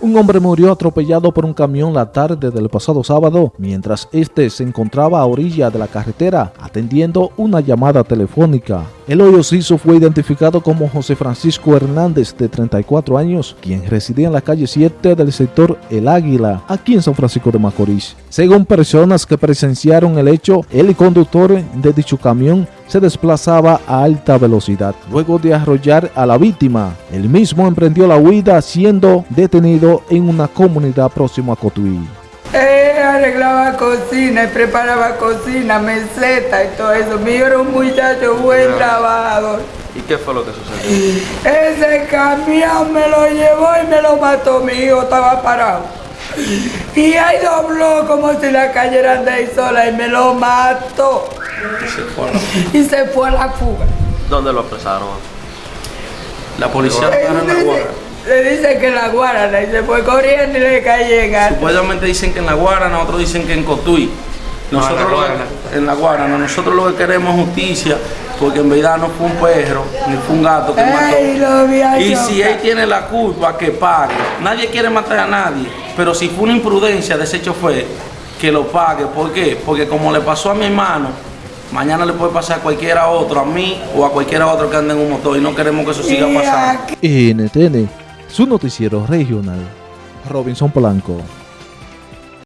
Un hombre murió atropellado por un camión la tarde del pasado sábado mientras este se encontraba a orilla de la carretera atendiendo una llamada telefónica. El hoyo siso fue identificado como José Francisco Hernández, de 34 años, quien residía en la calle 7 del sector El Águila, aquí en San Francisco de Macorís. Según personas que presenciaron el hecho, el conductor de dicho camión se desplazaba a alta velocidad. Luego de arrollar a la víctima, el mismo emprendió la huida siendo detenido en una comunidad próxima a Cotuí. Eh, arreglaba cocina y preparaba cocina, meseta y todo eso. Mi hijo era un muchacho buen trabajador. ¿Y qué fue lo que sucedió? Ese camión me lo llevó y me lo mató. Mi hijo estaba parado. Y ahí dobló como si la cayera de ahí sola y me lo mató. Y se fue a la- Y se fue a la fuga. ¿Dónde lo apresaron? La policía en la guarda. Le dice que en la guarda y se fue corriendo y le cayó en alto. Supuestamente dicen que en la Guarana, otros dicen que en Cotuí. Nosotros en la lo- Guarana. en la Guarana. Nosotros lo que queremos es justicia, porque en verdad no fue un perro, ni fue un gato que mató. Y si él tiene la culpa, que pague. Nadie quiere matar a nadie, pero si fue una imprudencia de ese chofer, que lo pague. ¿Por qué? Porque como le pasó a mi hermano, mañana le puede pasar a cualquiera otro, a mí o a cualquiera otro que ande en un motor y no queremos que eso siga pasando. NTN, su noticiero regional. Robinson Polanco.